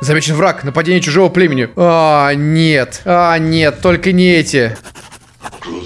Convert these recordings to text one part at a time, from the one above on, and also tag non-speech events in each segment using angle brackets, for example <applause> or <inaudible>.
Замечен враг, нападение чужого племени. А, нет. А, нет, только не эти.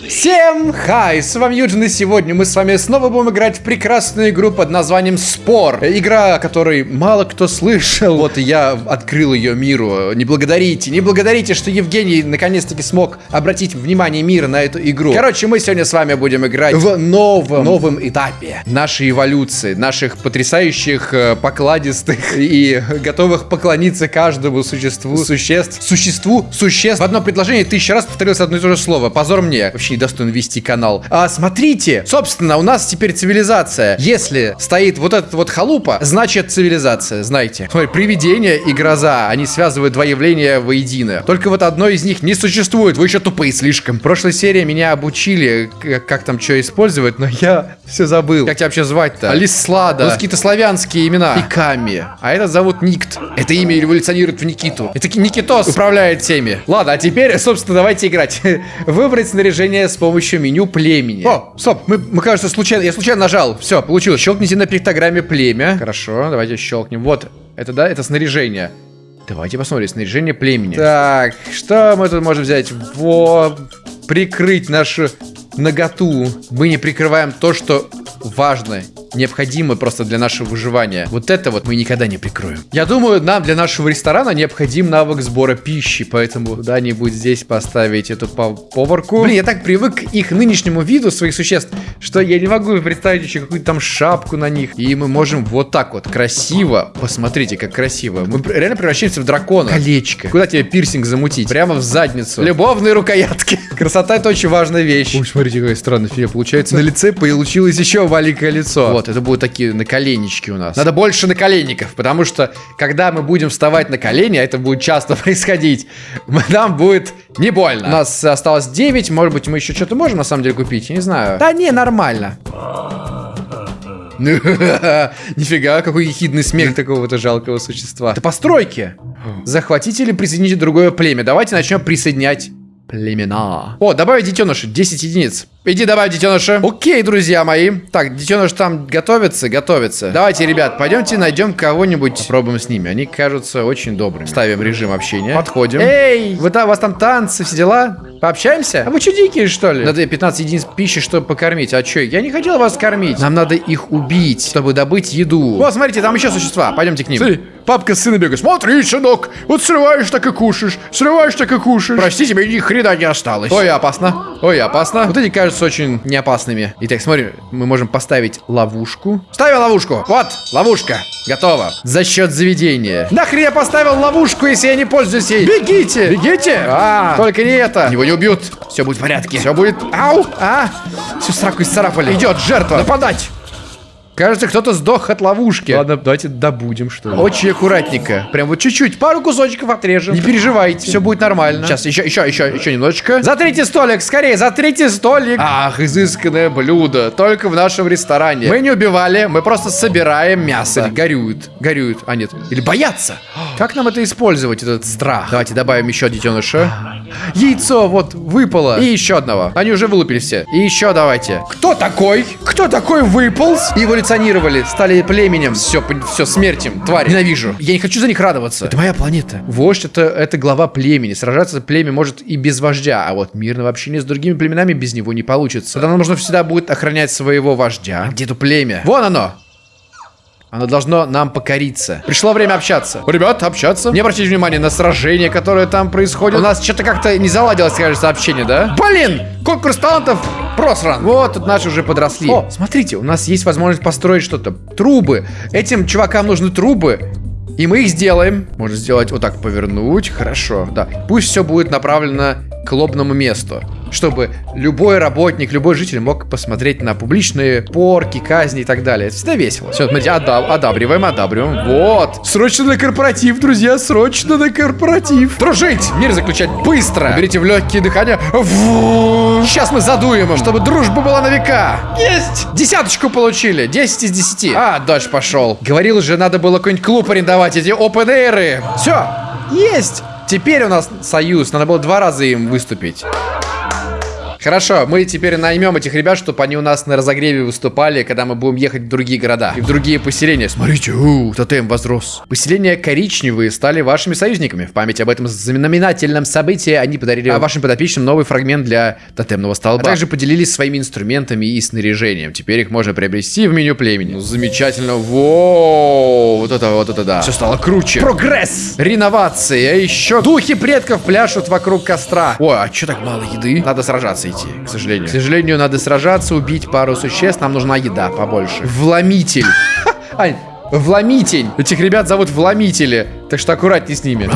Всем хай, с вами Юджин, и сегодня мы с вами снова будем играть в прекрасную игру под названием Спор. Игра, о которой мало кто слышал. Вот я открыл ее миру. Не благодарите, не благодарите, что Евгений наконец-таки смог обратить внимание мира на эту игру. Короче, мы сегодня с вами будем играть в новом, новом этапе нашей эволюции, наших потрясающих, э, покладистых и готовых поклониться каждому существу, существ, существу, существ. В одно предложение тысячу раз повторилось одно и то же слово. Позор мне. Вообще недостоин вести канал. А смотрите, собственно, у нас теперь цивилизация. Если стоит вот этот вот халупа, значит цивилизация, знаете. Смотри, привидение и гроза, они связывают два явления воедино. Только вот одно из них не существует, вы еще тупые слишком. В прошлой серии меня обучили, как, там что использовать, но я все забыл. Как тебя вообще звать-то? Алислада. Ну, какие-то славянские имена. И Ками. А этот зовут Никт. Это имя эволюционирует в Никиту. Это Никитос управляет всеми. Ладно, а теперь, собственно, давайте играть. <laughs> Выбрать снаряжение с помощью меню племени. О, стоп, мы, мы кажется, случайно, я случайно нажал. Все, получилось. Щелкните на пиктограмме племя. Хорошо, давайте щелкнем. Вот, это, да, это снаряжение. Давайте посмотрим, снаряжение племени. Так, что мы тут можем взять? Во, прикрыть нашу наготу. Мы не прикрываем то, что важно необходимы просто для нашего выживания. Вот это вот мы никогда не прикроем. Я думаю, нам для нашего ресторана необходим навык сбора пищи, поэтому куда-нибудь здесь поставить эту поварку. Блин, я так привык к их нынешнему виду своих существ, что я не могу представить еще какую-то там шапку на них. И мы можем вот так вот красиво, посмотрите, как красиво. Мы реально превращаемся в дракона. Колечко. Куда тебе пирсинг замутить? Прямо в задницу. Любовные рукоятки. <laughs> Красота это очень важная вещь. Ой, смотрите, какая странная фигня получается. На лице получилось еще маленькое лицо. Вот вот, это будут такие наколеннички у нас. Надо больше наколенников, потому что, когда мы будем вставать на колени, а это будет часто <laughs> происходить, нам будет не больно. У нас осталось 9, может быть, мы еще что-то можем на самом деле купить, не знаю. Да не, нормально. <laughs> Нифига, какой ехидный смех такого-то жалкого существа. Это постройки. Захватите или присоедините другое племя. Давайте начнем присоединять племена. О, добавить детеныши, 10 единиц. Иди давай, детеныша. Окей, друзья мои. Так, детеныш там готовится, готовится. Давайте, ребят, пойдемте найдем кого-нибудь. Попробуем с ними. Они кажутся очень добрыми. Ставим режим общения. Подходим. Эй, вы там, у вас там танцы, все дела? Пообщаемся? А вы что, дикие, что ли? Надо 15 единиц пищи, чтобы покормить. А что? Я не хотел вас кормить. Нам надо их убить, чтобы добыть еду. Вот, смотрите, там еще существа. Пойдемте к ним. Смотри, папка с сыном бегает. Смотри, сынок, вот срываешь, так и кушаешь. Срываешь, так и кушаешь. Прости, тебе ни хрена не осталось. Ой, опасно. Ой, опасно. Вот эти кажутся кажутся очень неопасными. Итак, смотри, мы можем поставить ловушку. Ставим ловушку. Вот, ловушка. Готово. За счет заведения. Нахрен я поставил ловушку, если я не пользуюсь ей? Бегите! Бегите! А, только не это. Его не убьют. Все будет в порядке. Все будет... Ау! А! Всю сраку исцарапали. Идет жертва. Нападать! Кажется, кто-то сдох от ловушки. Ладно, давайте добудем, что ли. Очень аккуратненько. Прям вот чуть-чуть, пару кусочков отрежем. Не переживайте, все будет нормально. Сейчас, еще, еще, еще, еще немножечко. За третий столик, скорее, за третий столик. Ах, изысканное блюдо. Только в нашем ресторане. Мы не убивали, мы просто собираем мясо. Горюют, горюют. А, нет. Или боятся. Как нам это использовать, этот страх? Давайте добавим еще детеныша. Яйцо вот выпало. И еще одного. Они уже вылупили все. И еще давайте. Кто такой? Кто такой выполз? Его эволюционировали, стали племенем. Все, все, смерть им, тварь. Ненавижу. Я не хочу за них радоваться. Это моя планета. Вождь это, это глава племени. Сражаться племя может и без вождя, а вот мирного общения с другими племенами без него не получится. Тогда нужно всегда будет охранять своего вождя. Где то племя? Вон оно! Оно должно нам покориться. Пришло время общаться. Ребят, общаться. Не обратите внимания на сражение, которое там происходит. У нас что-то как-то не заладилось, кажется, общение, да? Блин! Конкурс талантов просран. Вот, тут наши уже подросли. О, смотрите, у нас есть возможность построить что-то. Трубы. Этим чувакам нужны трубы. И мы их сделаем. Можно сделать вот так, повернуть. Хорошо, да. Пусть все будет направлено к лобному месту чтобы любой работник, любой житель мог посмотреть на публичные порки, казни и так далее. Это всегда весело. Все, смотрите, одаб одабриваем, одабриваем. Вот. Срочно на корпоратив, друзья, срочно на корпоратив. Дружить, мир заключать быстро. Берите в легкие дыхания. Сейчас мы задуем им, чтобы дружба была на века. Есть. Десяточку получили. 10 из 10. А, дальше пошел. Говорил же, надо было какой-нибудь клуб арендовать, эти open air. Все. Есть. Теперь у нас союз. Надо было два раза им выступить. Хорошо, мы теперь наймем этих ребят, чтобы они у нас на разогреве выступали, когда мы будем ехать в другие города и в другие поселения. Смотрите, у, тотем возрос. Поселения коричневые стали вашими союзниками. В память об этом знаменательном событии они подарили вашим подопечным новый фрагмент для тотемного столба. А также поделились своими инструментами и снаряжением. Теперь их можно приобрести в меню племени. Ну, замечательно. Воу, вот это, вот это да. Все стало круче. Прогресс! Реновации. А еще духи предков пляшут вокруг костра. Ой, а что так мало еды? Надо сражаться идти, к сожалению. К сожалению, надо сражаться, убить пару существ. Нам нужна еда побольше. Вломитель. <laughs> Ань, Вломитель. Этих ребят зовут Вломители. Так что аккуратней с ними.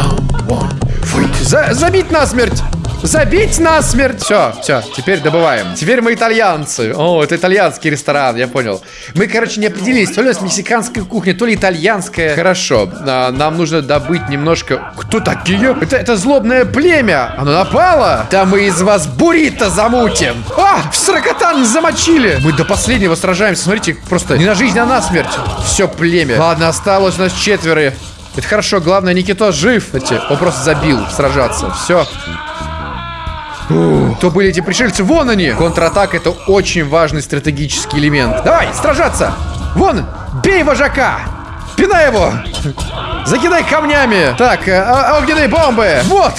За забить насмерть! Забить насмерть! Все, все, теперь добываем. Теперь мы итальянцы. О, это итальянский ресторан, я понял. Мы, короче, не определились, то ли у нас мексиканская кухня, то ли итальянская. Хорошо, а, нам нужно добыть немножко... Кто такие? Это, это злобное племя. Оно напало. Да мы из вас буррито замутим. А, в сорокотан замочили. Мы до последнего сражаемся. Смотрите, просто не на жизнь, а на смерть. Все племя. Ладно, осталось у нас четверо. Это хорошо, главное, Никито жив. Он просто забил сражаться. Все. Кто были эти пришельцы? Вон они! Контратака это очень важный стратегический элемент. Давай, сражаться! Вон! Бей вожака! Пинай его! Закидай камнями! Так, э, а, огненные бомбы! Вот!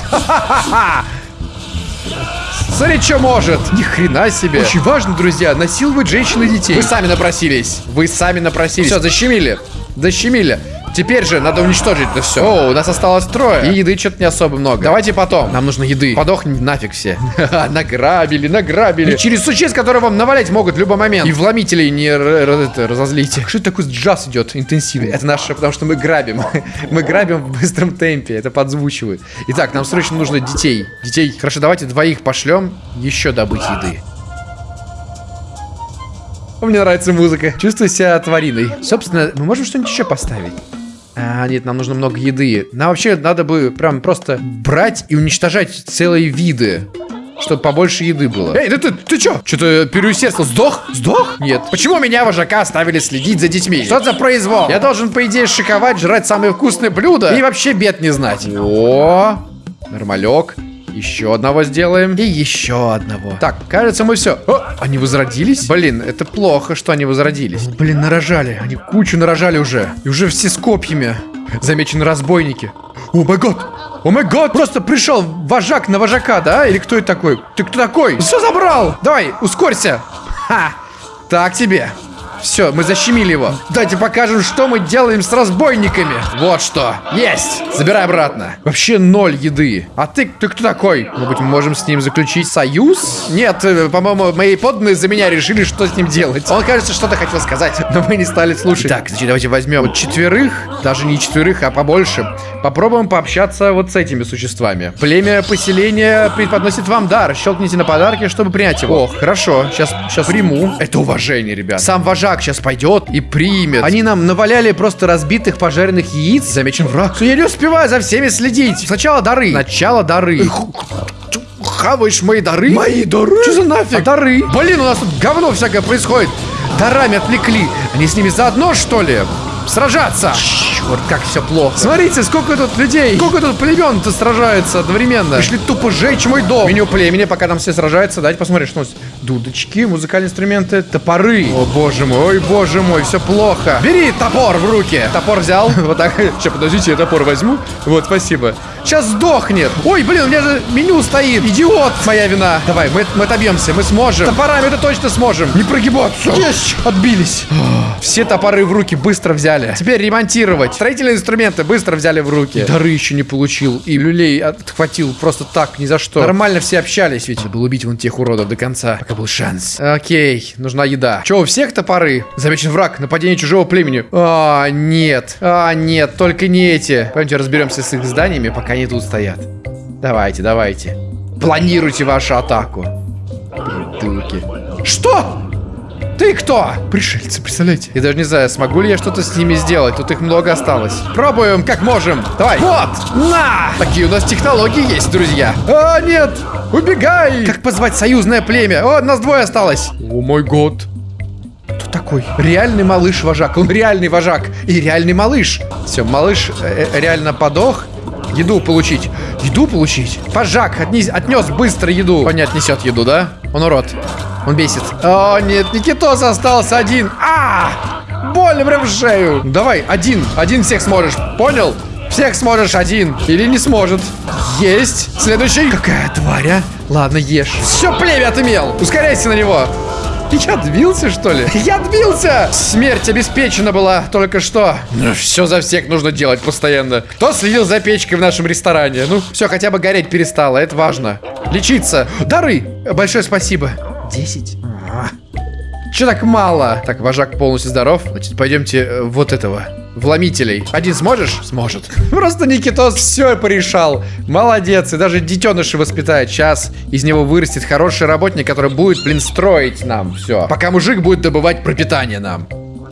Смотри, что может. Ни хрена себе. Очень важно, друзья, насиловать женщин и детей. Вы сами напросились. Вы сами напросились. Все, защемили. Защемили. Теперь же надо уничтожить это все. О, у нас осталось трое. И еды что-то не особо много. Давайте потом. Нам нужно еды. Подохнем нафиг все. <laughs> Награбили, награбили. И через существ, которые вам навалять могут в любой момент. И вломителей не разозлите. Что это такой джаз идет интенсивный? Это наше, потому что мы грабим. <laughs> мы грабим в быстром темпе. Это подзвучивает. Итак, нам срочно нужно детей. Детей. Хорошо, давайте двоих пошлем. Еще добыть еды. Мне нравится музыка. Чувствую себя твариной. Собственно, мы можем что-нибудь еще поставить. А, нет, нам нужно много еды. Нам вообще надо бы прям просто брать и уничтожать целые виды. Чтобы побольше еды было. Эй, да ты, ты чё? Что-то переусердствовал. Сдох? Сдох? Нет. Почему меня, вожака, оставили следить за детьми? Что за произвол? Я должен, по идее, шиковать, жрать самые вкусные блюда и вообще бед не знать. О, нормалек. Еще одного сделаем. И еще одного. Так, кажется, мы все. О, они возродились? Блин, это плохо, что они возродились. Блин, нарожали. Они кучу нарожали уже. И уже все с копьями. Замечены разбойники. О май гад! О май гад! Просто пришел вожак на вожака, да? Или кто это такой? Ты кто такой? Все забрал! Давай, ускорься! Ха! Так тебе. Все, мы защемили его. Давайте покажем, что мы делаем с разбойниками. Вот что. Есть. Забирай обратно. Вообще ноль еды. А ты, ты кто такой? Может быть, мы можем с ним заключить союз? Нет, э, по-моему, мои подданные за меня решили, что с ним делать. Он, кажется, что-то хотел сказать, но мы не стали слушать. Так, значит, давайте возьмем вот четверых, даже не четверых, а побольше. Попробуем пообщаться вот с этими существами. Племя поселения преподносит вам дар. Щелкните на подарки, чтобы принять его. О, хорошо. Сейчас, сейчас приму. Это уважение, ребят. Сам вожак вожак сейчас пойдет и примет. Они нам наваляли просто разбитых пожаренных яиц. Замечен враг. Я не успеваю за всеми следить. Сначала дары. Сначала дары. Хаваешь мои дары? Мои дары? Что за нафиг? А дары? Блин, у нас тут говно всякое происходит. Дарами отвлекли. Они с ними заодно, что ли? Сражаться! Черт, как все плохо. Смотрите, сколько тут людей, сколько тут племен-то сражается одновременно. Пришли тупо сжечь мой дом. Меню племени, пока там все сражаются. Давайте посмотрим, что у нас. Дудочки, музыкальные инструменты, топоры. О, боже мой, ой, боже мой, все плохо. Бери топор в руки. Топор взял. <laughs> Вот так. Сейчас, подождите, я топор возьму. Вот, спасибо. Сейчас сдохнет. Ой, блин, у меня же меню стоит. Идиот. Моя вина. Давай, мы, мы отобьемся, мы сможем. Топорами это точно сможем. Не прогибаться. Есть. Отбились. Все топоры в руки быстро взяли. Теперь ремонтировать. Строительные инструменты быстро взяли в руки. Дары еще не получил. И люлей отхватил просто так, ни за что. Нормально все общались, ведь. Был убить вон тех уродов до конца, пока был шанс. Окей, нужна еда. Че, у всех топоры? Замечен враг. Нападение чужого племени. А, нет. А, нет, только не эти. Пойдемте разберемся с их зданиями, пока они тут стоят. Давайте, давайте. Планируйте вашу атаку. Придурки. Что? Ты кто? Пришельцы, представляете? Я даже не знаю, смогу ли я что-то с ними сделать. Тут их много осталось. Пробуем, как можем. Давай. Вот, на! Такие у нас технологии есть, друзья. А, нет! Убегай! Как позвать союзное племя? О, нас двое осталось. О мой год. Кто такой? Реальный малыш-вожак. Он реальный вожак. И реальный малыш. Все, малыш э, э реально подох. Еду получить. Еду получить? Пожак, отнес, отнес быстро еду. Он не отнесет еду, да? Он урод. Он бесит. О, нет, Никитос остался один. А! Больно прям в шею. Давай, один. Один всех сможешь. Понял? Всех сможешь один. Или не сможет. Есть. Следующий. Какая тварь, а? Ладно, ешь. Все племя отымел. Ускоряйся на него. Я отбился, что ли? Я отбился! Смерть обеспечена была только что. Ну, все за всех нужно делать постоянно. Кто следил за печкой в нашем ресторане? Ну, все, хотя бы гореть перестало, это важно. Лечиться. Дары! Большое спасибо. Десять? Че так мало? Так, вожак полностью здоров. Значит, пойдемте э, вот этого. Вломителей. Один сможешь? Сможет. Просто Никитос все порешал. Молодец. И даже детеныши воспитает. Сейчас из него вырастет хороший работник, который будет, блин, строить нам все. Пока мужик будет добывать пропитание нам.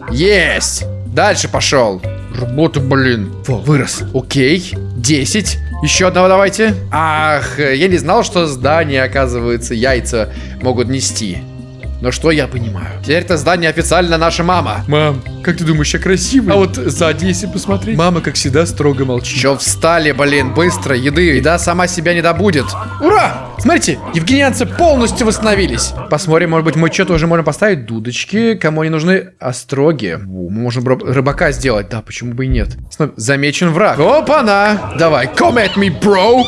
Есть. Дальше пошел. Работа, блин. Во, вырос. Окей. 10. Еще одного давайте. Ах, я не знал, что здания, оказывается, яйца могут нести. Но что я понимаю? Теперь это здание официально наша мама. Мам, как ты думаешь, я красивый? А вот сзади, если посмотреть, мама, как всегда, строго молчит. Че встали, блин, быстро, еды. Еда сама себя не добудет. Ура! Смотрите, евгенианцы полностью восстановились. Посмотрим, может быть, мы что-то уже можем поставить. Дудочки, кому они нужны? Остроги. О, мы можем рыбака сделать. Да, почему бы и нет? Замечен враг. Опа-на! Давай, come at me, bro!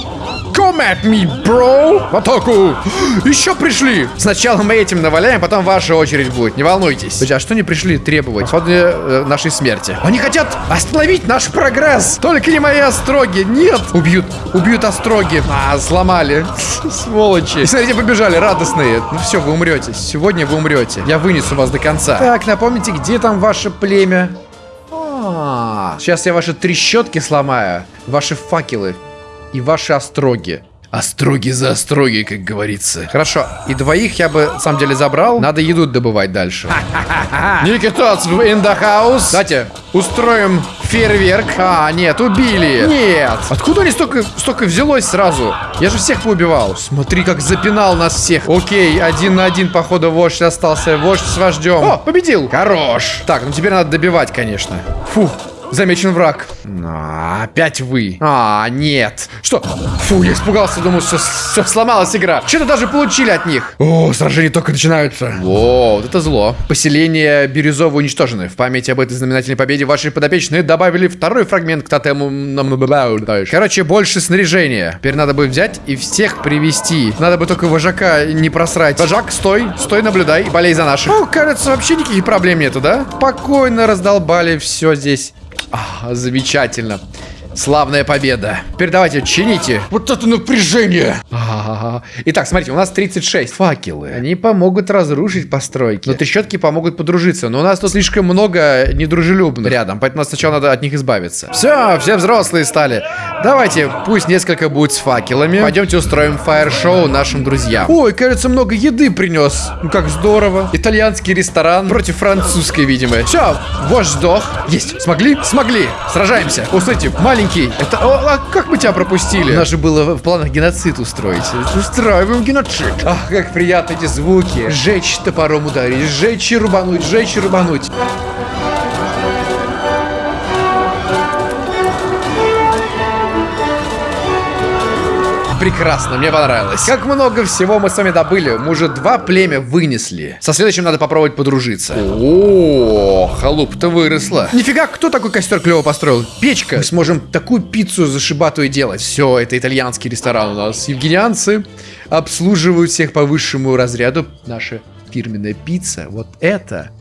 Come at me, bro! В атаку! Еще пришли! Сначала мы этим наваляем, потом ваша очередь будет. Не волнуйтесь. Подожди, а что они пришли требовать? Походу, э, нашей смерти. Они хотят остановить наш прогресс! Только не мои остроги! Нет! Убьют, убьют остроги. А, сломали. <laughs> Сволочи. И смотрите, побежали, радостные. Ну все, вы умрете. Сегодня вы умрете. Я вынесу вас до конца. Так, напомните, где там ваше племя? А, сейчас я ваши трещотки сломаю. Ваши факелы и ваши остроги. Остроги за остроги, как говорится. Хорошо, и двоих я бы, на самом деле, забрал. Надо еду добывать дальше. <laughs> Никитос в house. Кстати, устроим фейерверк. А, нет, убили. Нет. Откуда они столько, столько взялось сразу? Я же всех поубивал. Смотри, как запинал нас всех. Окей, один на один, походу, вождь остался. Вождь с вождем. О, победил. Хорош. Так, ну теперь надо добивать, конечно. Фух. Замечен враг. А, опять вы. А, нет. Что? Фу, я испугался, думал, что все сломалась игра. Что-то даже получили от них. О, сражения только начинаются. О, вот это зло. Поселение Бирюзово уничтожены. В память об этой знаменательной победе ваши подопечные добавили второй фрагмент к тотему. Короче, больше снаряжения. Теперь надо будет взять и всех привести. Надо бы только вожака не просрать. Вожак, стой, стой, наблюдай и болей за наших. О, кажется, вообще никаких проблем нету, да? Спокойно раздолбали все здесь. А, замечательно. Славная победа. Теперь давайте, чините. Вот это напряжение. А. Итак, смотрите, у нас 36 факелы. Они помогут разрушить постройки. Но трещотки помогут подружиться. Но у нас тут слишком много недружелюбных рядом. Поэтому сначала надо от них избавиться. Все, все взрослые стали. Давайте, пусть несколько будет с факелами. Пойдемте устроим фаер-шоу нашим друзьям. Ой, кажется, много еды принес. Ну как здорово. Итальянский ресторан против французской, видимо. Все, вождь сдох. Есть. Смогли? Смогли. Сражаемся. Услышите, маленький маленький. Это... О, а как мы тебя пропустили? У нас же было в планах геноцид устроить. Устраиваем геноцид. Ах, как приятно эти звуки. Жечь топором ударить, жечь и рубануть, жечь и рубануть. Прекрасно, мне понравилось. Как много всего мы с вами добыли. Мы уже два племя вынесли. Со следующим надо попробовать подружиться. О, халуп-то выросла. Нифига, кто такой костер клево построил? Печка. Мы сможем такую пиццу зашибатую делать. Все, это итальянский ресторан у нас. Евгенианцы обслуживают всех по высшему разряду. Наша фирменная пицца. Вот это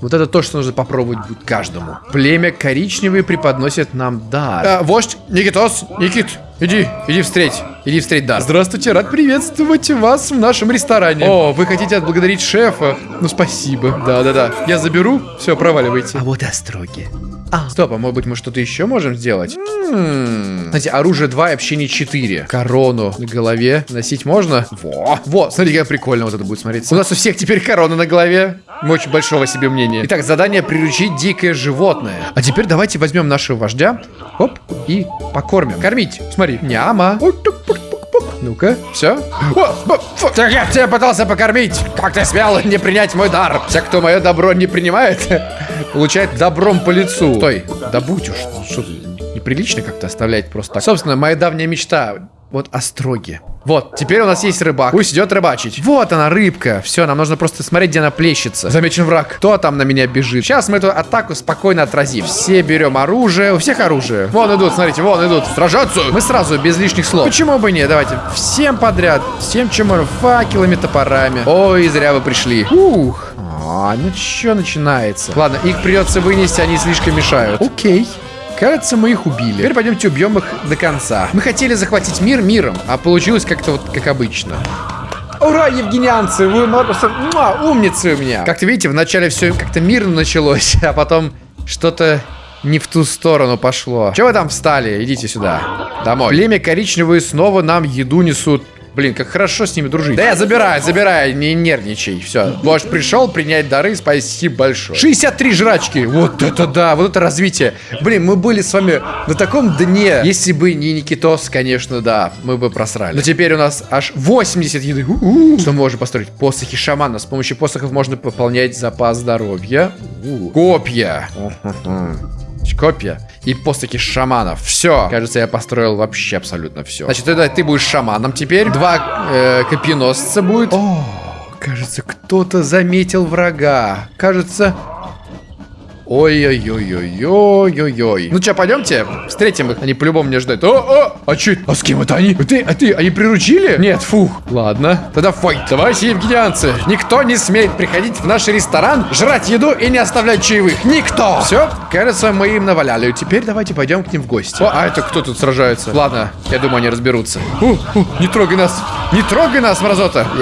вот это то, что нужно попробовать будет каждому. Племя коричневые преподносит нам дар. А, вождь, Никитос, Никит, иди, иди встреть, иди встреть дар. Здравствуйте, рад приветствовать вас в нашем ресторане. О, вы хотите отблагодарить шефа? Ну, спасибо. Да-да-да, я заберу, все, проваливайте. А вот остроги. А. Стоп, а может быть мы что-то еще можем сделать? М-м. Знаете, оружие 2 и общение 4. Корону на голове носить можно? Во. Во, смотри, как прикольно вот это будет смотреться. У нас у всех теперь корона на голове. Мы очень большого себе мнения. Итак, задание приручить дикое животное. А теперь давайте возьмем нашего вождя. Оп, и покормим. Кормить. Смотри. Няма. Ну-ка, все. Так я тебя пытался покормить. Как ты смел не принять мой дар? Все, кто мое добро не принимает, <laughs> получает добром по лицу. Стой, да будь уж. Что неприлично как-то оставлять просто так. Собственно, моя давняя мечта вот остроги. Вот, теперь у нас есть рыбак. Пусть идет рыбачить. Вот она, рыбка. Все, нам нужно просто смотреть, где она плещется. Замечен враг. Кто там на меня бежит? Сейчас мы эту атаку спокойно отразим. Все берем оружие. У всех оружие. Вон идут, смотрите, вон идут. Сражаться. Мы сразу, без лишних слов. Почему бы не? Давайте. Всем подряд. Всем, чем можно. Факелами, топорами. Ой, зря вы пришли. Ух. А, ну что начинается? Ладно, их придется вынести, они слишком мешают. Окей. Кажется, мы их убили. Теперь пойдемте убьем их до конца. Мы хотели захватить мир миром, а получилось как-то вот как обычно. Ура, евгенианцы, вы просто муа, умницы у меня. Как-то видите, вначале все как-то мирно началось, <laughs> а потом что-то не в ту сторону пошло. Чего вы там встали? Идите сюда. Домой. Племя коричневые снова нам еду несут. Блин, как хорошо с ними дружить. Да я забираю, забираю, не нервничай. Все, вождь пришел принять дары, спасибо большое. 63 жрачки, вот это да, вот это развитие. Блин, мы были с вами на таком дне. Если бы не Никитос, конечно, да, мы бы просрали. Но теперь у нас аж 80 еды. У -у -у. Что мы можем построить? Посохи шамана. С помощью посохов можно пополнять запас здоровья. Копья. Копья и посохи шаманов. Все. Кажется, я построил вообще абсолютно все. Значит, тогда ты будешь шаманом теперь. Два э, копьеносца будет. О, кажется, кто-то заметил врага. Кажется, Ой-ой-ой-ой-ой-ой-ой. Ну что, пойдемте? Встретим их. Они по-любому меня ждут. О, о, а че? А с кем это они? А ты, а ты, они приручили? Нет, фух. Ладно. Тогда файт. Давайте, евгенианцы. Никто не смеет приходить в наш ресторан, жрать еду и не оставлять чаевых. Никто. Все, кажется, мы им наваляли. Теперь давайте пойдем к ним в гости. О, а это кто тут сражается? Ладно, я думаю, они разберутся. У, у, не трогай нас. Не трогай нас, мразота. <laughs>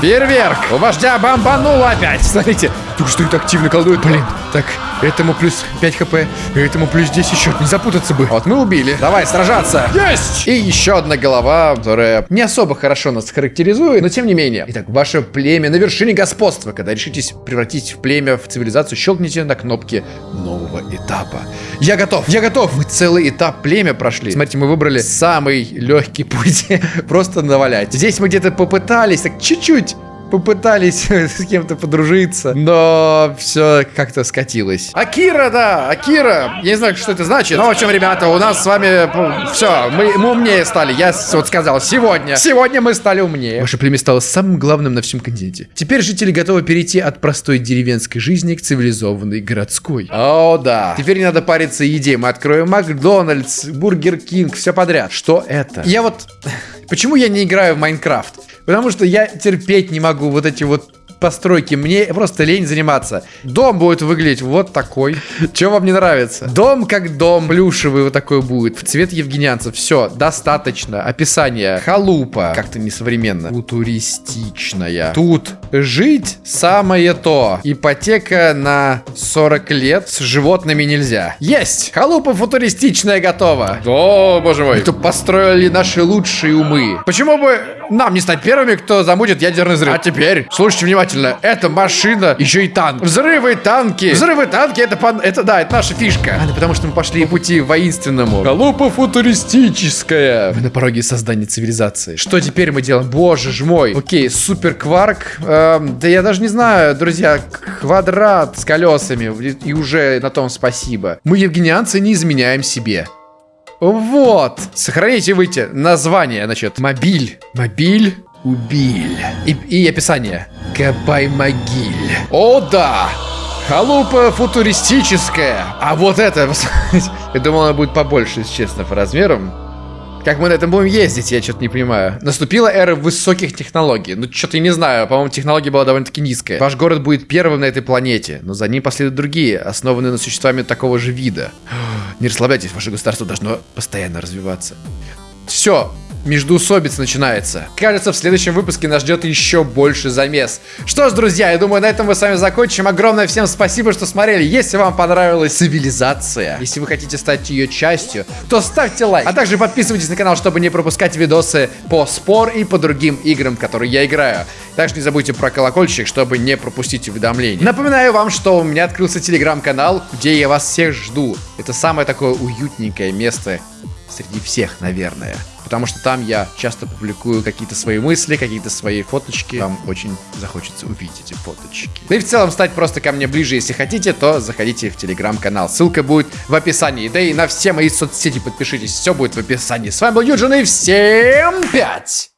Фейерверк. У вождя бомбануло опять. Смотрите, только что это активно колдует. Блин, так, этому плюс 5 хп, этому плюс 10 еще. Не запутаться бы. Вот мы убили. Давай, сражаться. Есть! И еще одна голова, которая не особо хорошо нас характеризует, но тем не менее. Итак, ваше племя на вершине господства. Когда решитесь превратить в племя в цивилизацию, щелкните на кнопке нового этапа. Я готов, я готов. Мы целый этап племя прошли. Смотрите, мы выбрали самый легкий путь. <laughs> Просто навалять. Здесь мы где-то попытались, так чуть-чуть попытались <laughs> с кем-то подружиться, но все как-то скатилось. Акира, да, Акира. Я не знаю, что это значит. Но, в общем, ребята, у нас с вами все, мы, мы умнее стали. Я вот сказал, сегодня. Сегодня мы стали умнее. Ваше племя стало самым главным на всем континенте. Теперь жители готовы перейти от простой деревенской жизни к цивилизованной городской. О, да. Теперь не надо париться еде. Мы откроем Макдональдс, Burger King, все подряд. Что это? Я вот... <laughs> Почему я не играю в Minecraft? Потому что я терпеть не могу вот эти вот постройки. Мне просто лень заниматься. Дом будет выглядеть вот такой. Что вам не нравится? Дом как дом. Плюшевый вот такой будет. В цвет евгенианцев. Все, достаточно. Описание. Халупа. Как-то несовременно. Футуристичная. Тут жить самое то. Ипотека на 40 лет. С животными нельзя. Есть! Халупа футуристичная готова. О, боже мой. Это построили наши лучшие умы. Почему бы нам не стать первыми, кто замутит ядерный взрыв? А теперь, слушайте внимательно. Это машина, еще и танк. Взрывы танки. Взрывы танки, это, пан... это да, это наша фишка. А, потому что мы пошли по пути воинственному. Халупа футуристическая. Мы на пороге создания цивилизации. Что теперь мы делаем? Боже ж мой. Окей, супер кварк. Эм, да я даже не знаю, друзья. Квадрат с колесами. И уже на том спасибо. Мы, евгенианцы, не изменяем себе. Вот. Сохраните и выйти. Название, значит, мобиль. Мобиль. Убиль. И, и описание. Кабай-могиль. О, да! Халупа футуристическая. А вот это, <laughs> я думал, она будет побольше, если честно, по размерам. Как мы на этом будем ездить, я что-то не понимаю. Наступила эра высоких технологий. Ну, что-то я не знаю. По-моему, технология была довольно-таки низкая. Ваш город будет первым на этой планете, но за ним последуют другие, основанные на существами такого же вида. <gasps> Не расслабляйтесь, ваше государство должно постоянно развиваться. Все, междуусобица начинается. Кажется, в следующем выпуске нас ждет еще больше замес. Что ж, друзья, я думаю, на этом мы с вами закончим. Огромное всем спасибо, что смотрели. Если вам понравилась цивилизация, если вы хотите стать ее частью, то ставьте лайк. А также подписывайтесь на канал, чтобы не пропускать видосы по спор и по другим играм, которые я играю. Также не забудьте про колокольчик, чтобы не пропустить уведомления. Напоминаю вам, что у меня открылся телеграм-канал, где я вас всех жду. Это самое такое уютненькое место среди всех, наверное. Потому что там я часто публикую какие-то свои мысли, какие-то свои фоточки. Вам очень захочется увидеть эти фоточки. Да и в целом стать просто ко мне ближе, если хотите, то заходите в телеграм-канал. Ссылка будет в описании. Да и на все мои соцсети подпишитесь. Все будет в описании. С вами был Юджин и всем пять!